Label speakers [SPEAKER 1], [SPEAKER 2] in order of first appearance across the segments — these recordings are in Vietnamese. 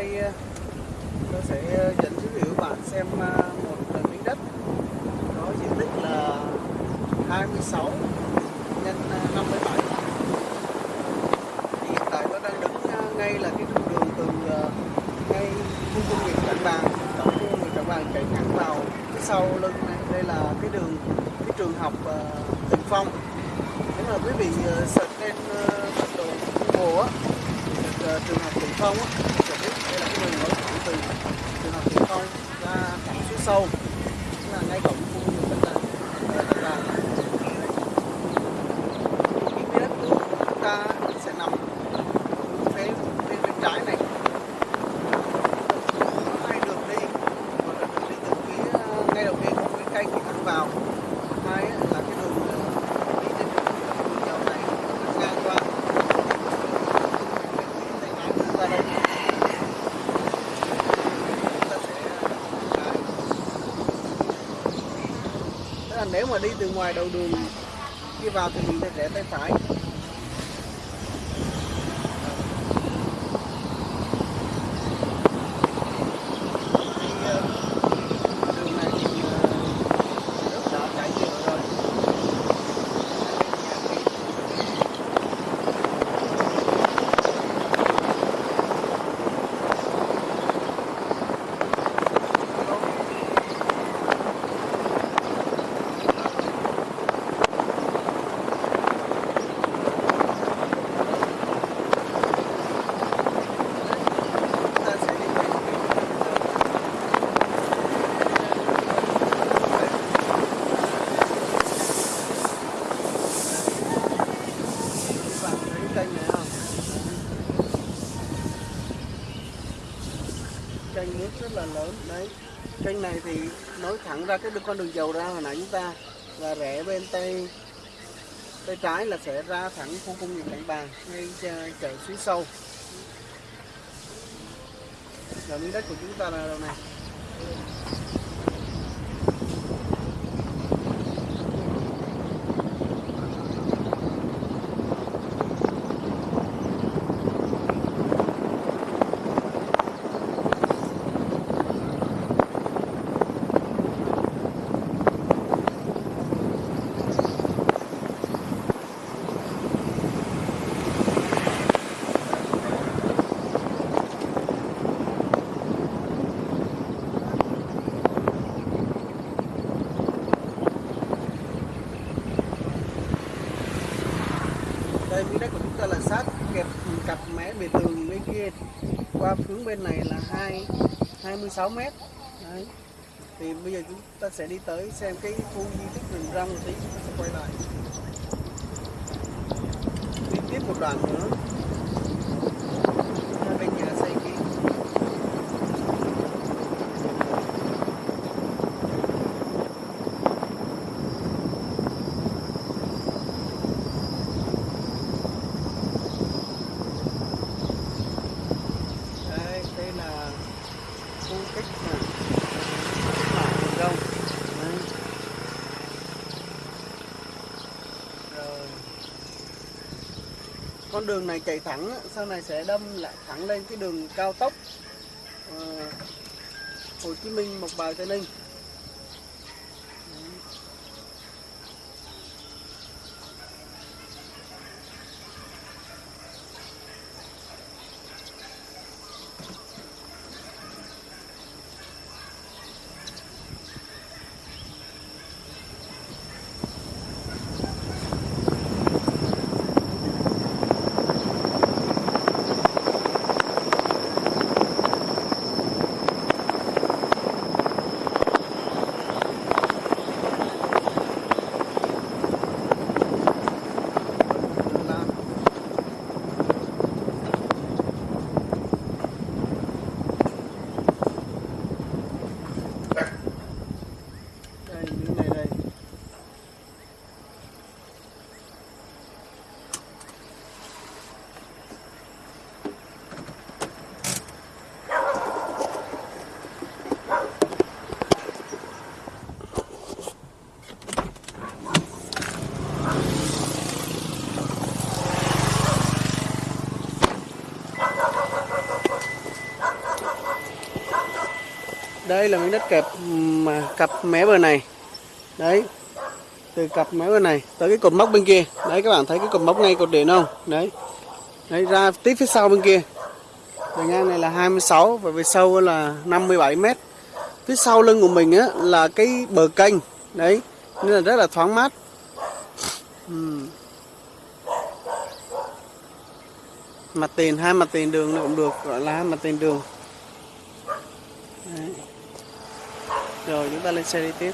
[SPEAKER 1] đây ờ, tôi sẽ ờ, dẫn quý vị bạn xem ờ, một miếng đất. Có diện tích là 26 nhân 57 Thì hiện tại tôi đang đứng ngay là cái trục đường từ ngay khu công nghiệp Trảng Bàng tổng khu công nghiệp Trảng Bàng chạy thẳng vào phía sau lưng này. Đây là cái đường, cái trường học Tịnh Phong. Nếu mà quý vị search lên bản đồ Google á trường học Tịnh Phong á sẽ biết đây là cái đường nối thẳng từ trường học Tịnh Phong ra thẳng suối sâu, tức là ngay cổng khu công nghiệp Trảng Bàng ờ, Trảng Bàng cái miếng đất của chúng ta sẽ nằm phía bên bên trái này có hai đường đi một là đường đi từ phía ờ, ngay đầu tiên của cái cây thì thẳng vào hai á là cái đường ờ, đi trên đường dầu này ngang qua tay trái đưa ra đây chúng ta sẽ ờ, nếu mà đi từ ngoài đầu đường đi vào thì mình sẽ rẽ tay phải Thì, ờ, đường này thì ờ, nước đã chảy nhiều rồi chúng ta sẽ đi về các bạn thấy kênh này không kênh nước rất là lớn. Đấy. Kênh này thì nối thẳng ra cái con đường dầu ra hồi nãy chúng ta là rẽ bên tay tay trái là sẽ ra thẳng khu công nghiệp đại Bàng ngay chợ suối sâu. Là miếng đất của chúng ta là đâu này? Đây miếng đất của chúng ta là sát kẹp cặp mé bề tường bên kia. Qua hướng bên này là hai 26 mét. Đấy. Thì bây giờ chúng ta sẽ đi tới xem cái khu di tích rừng rong một tí, chúng ta sẽ quay lại. Đi tiếp một đoạn nữa hai bên nhà xây kia đây đây là khu cách mạng bản rừng rong Đấy. rồi con đường này chạy thẳng sau này sẽ đâm lại thẳng lên cái đường cao tốc ờ, Hồ Chí Minh, Mộc Bài, Tây Ninh. Là miếng đất kẹp ừ, mà cặp mé bờ này. Đấy, từ cặp mé bờ này tới cái cột mốc bên kia. Đấy, các bạn thấy cái cột mốc ngay cột điện không? Đấy. Đấy, ra tiếp phía sau bên kia. Bề ngang này là 26 và về sâu là 57 mét. Phía sau lưng của mình á, là cái bờ kênh. Đấy, nên là rất là thoáng mát. Uhm. mặt tiền, hai mặt tiền đường cũng được, gọi là hai mặt tiền đường. Rồi chúng ta lên xe đi tiếp.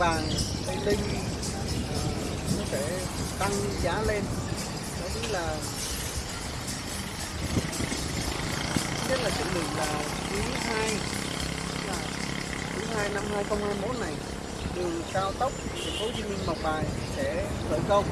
[SPEAKER 1] Vàng bàn tây linh ờ, nó sẽ tăng giá lên. Đó chính là nhất là chuẩn bị là quý hai, là quý hai năm 2021 này đường cao tốc, thành phố Hồ Chí Minh Mộc Bài sẽ khởi công.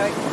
[SPEAKER 1] Okay.